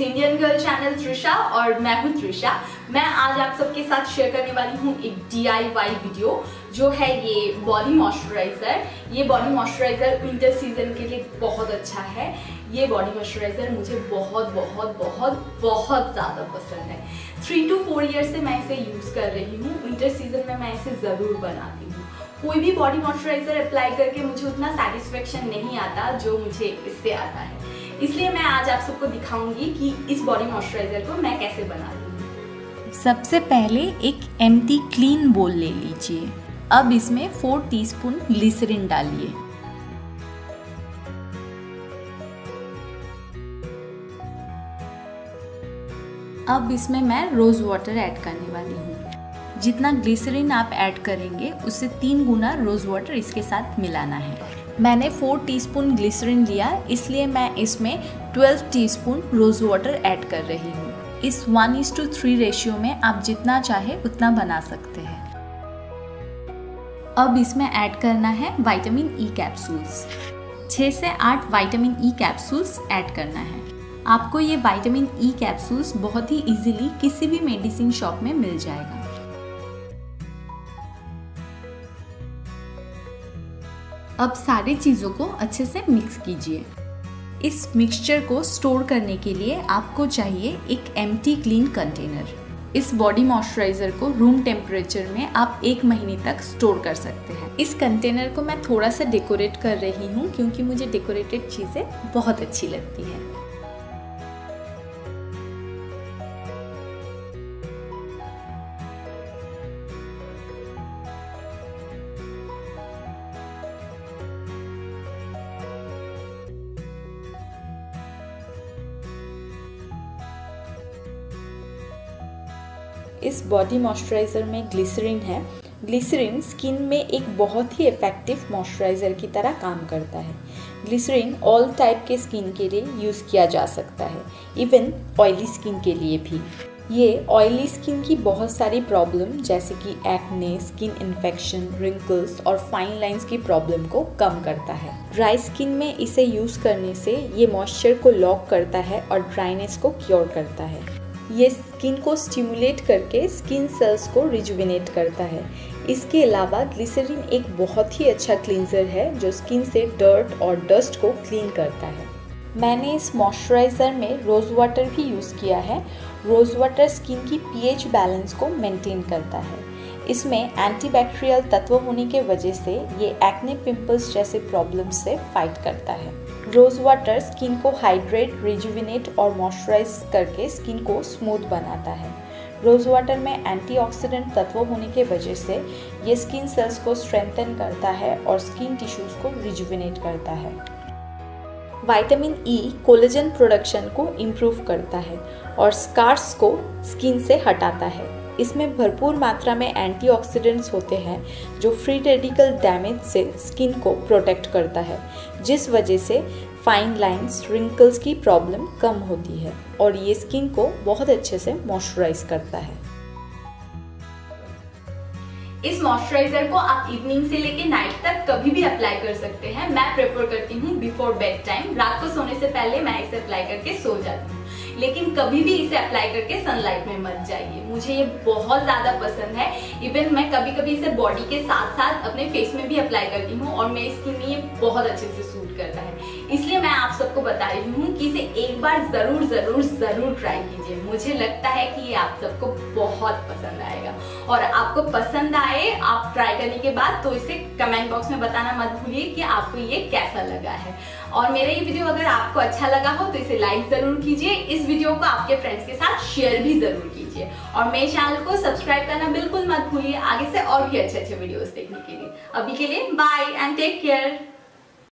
Indian girl channel Trisha और मैं हूँ त्रिशा मैं आज आप सबके साथ शेयर करने वाली हूँ एक डी वीडियो जो है ये बॉडी मॉइस्चराइजर ये बॉडी मॉइस्चराइजर विंटर सीज़न के लिए बहुत अच्छा है. ये बॉडी मॉइस्चराइजर मुझे बहुत बहुत बहुत बहुत ज़्यादा पसंद है. थ्री टू फोर ईयर से मैं इसे यूज़ कर रही हूँ. विंटर सीज़न में मैं इसे ज़रूर बनाती हूँ. कोई भी बॉडी मॉइस्चराइजर अप्लाई करके मुझे उतना सेटिस्फेक्शन नहीं आता जो मुझे इससे आता है. इसलिए मैं आज आप सबको दिखाऊँगी कि इस बॉडी मॉइस्चराइजर को मैं कैसे बना लूँ सबसे पहले एक एम्प्टी क्लीन बोल ले लीजिए। अब इसमें फोर टीस्पून ग्लिसरीन डालिए। अब इसमें मैं रोज़ वाटर ऐड करने वाली हूँ। जितना ग्लिसरीन आप ऐड करेंगे, उससे तीन गुना रोज़ वाटर इसके साथ मिलाना है। मैंने फोर टीस्पून ग्लिसरीन लिया, इसलिए मैं इसमें twelve teaspoon rose water add कर रही हूँ। इस one is to three ratio में आप जितना चाहे उतना बना सकते हैं। अब इसमें ऐड करना है विटामिन ई कैप्सूल्स छः से आठ विटामिन ई कैप्सूल्स ऐड करना है। आपको ये विटामिन ई कैप्सूल्स बहुत ही इजीली किसी भी मेडिसिन शॉप में मिल जाएगा। अब सारी चीज़ों को अच्छे से मिक्स कीजिए। इस मिक्सचर को स्टोर करने के लिए आपको चाहिए एक एम क्लीन कंटेनर इस बॉडी मॉइस्चराइज़र को रूम टेम्परेचर में आप एक महीने तक स्टोर कर सकते हैं। इस कंटेनर को मैं थोड़ा सा डेकोरेट कर रही हूँ, क्योंकि मुझे डेकोरेटेड चीज़ें बहुत अच्छी लगती हैं। इस बॉडी मॉइस्चराइज़र में ग्लिसरीन है। ग्लिसरीन स्किन में एक बहुत ही इफ़ेक्टिव मॉइस्चराइज़र की तरह काम करता है। ग्लिसरीन ऑल टाइप के स्किन के लिए यूज़ किया जा सकता है। इवन ऑयली स्किन के लिए भी। ये ऑयली स्किन की बहुत सारी प्रॉब्लम जैसे कि एक्ने स्किन इन्फेक्शन रिंकल्स और फाइन लाइंस की प्रॉब्लम को कम करता है। ड्राई स्किन में इसे यूज़ करने से ये मॉइस्चर को लॉक करता है और ड्राइनेस को क्योर करता है। ये स्किन को स्टिमुलेट करके स्किन सेल्स को रिजुविनेट करता है। इसके अलावा ग्लिसरीन एक बहुत ही अच्छा क्लींजर है, जो स्किन से डर्ट और डस्ट को क्लीन करता है। मैंने इस मॉइस्चराइज़र में रोज़ वाटर भी यूज़ किया है। रोज़ वाटर स्किन की पीएच बैलेंस को मेंटेन करता है। इसमें एंटीबैक्टीरियल तत्व होने के वजह से ये एक्ने पिंपल्स जैसे प्रॉब्लम से फाइट करता है। रोज़ वाटर स्किन को हाइड्रेट रिजुविनेट और मॉइस्चराइज करके स्किन को स्मूथ बनाता है। रोज़ वाटर में एंटीऑक्सीडेंट तत्व होने के वजह से ये स्किन सेल्स को स्ट्रेंथन करता है और स्किन टिश्यूज़ को रिजुविनेट करता है। विटामिन ई कोलेजन प्रोडक्शन को इम्प्रूव करता है और स्कार्स को स्किन से हटाता है। इसमें भरपूर मात्रा में एंटीऑक्सीडेंट्स होते हैं, जो फ्री रेडिकल डैमेज से स्किन को प्रोटेक्ट करता है, जिस वजह से फाइन लाइंस रिंकल्स की प्रॉब्लम कम होती है और ये स्किन को बहुत अच्छे से मॉइस्चराइज करता है। इस मॉइस्चराइजर को आप इवनिंग से लेके नाइट तक कभी भी अप्लाई कर सकते हैं। मैं प्रेफर करती हूँ बिफोर बेड टाइम रात को सोने से पहले मैं इसे अप्लाई करके सो जाती हूँ। लेकिन कभी भी इसे अप्लाई करके सनलाइट में मत जाइए। मुझे ये बहुत ज़्यादा पसंद है। इवन मैं कभी कभी इसे बॉडी के साथ साथ अपने फेस में भी अप्लाई करती हूँ और मेरी स्किन में ये बहुत अच्छे से सूट करता है। इसलिए मैं आप सबको बता रही हूँ कि इसे एक बार ज़रूर ज़रूर ज़रूर ट्राई कीजिए। मुझे लगता है कि ये आप सबको बहुत पसंद आएगा। और आपको पसंद आए, आप ट्राई करने के बाद तो इसे कमेंट बॉक्स में बताना मत भूलिए कि आपको ये कैसा लगा है। और मेरा ये वीडियो अगर आपको अच्छा लगा हो तो इसे लाइक ज़रूर कीजिए। इस वीडियो को आपके फ्रेंड्स के साथ शेयर भी ज़रूर कीजिए। और मेरे चैनल को सब्सक्राइब करना बिल्कुल मत भूलिए। आगे से और भी अच्छे अच्छे वीडियोस देखने के लिए। अभी के लिए बाय एंड टेक केयर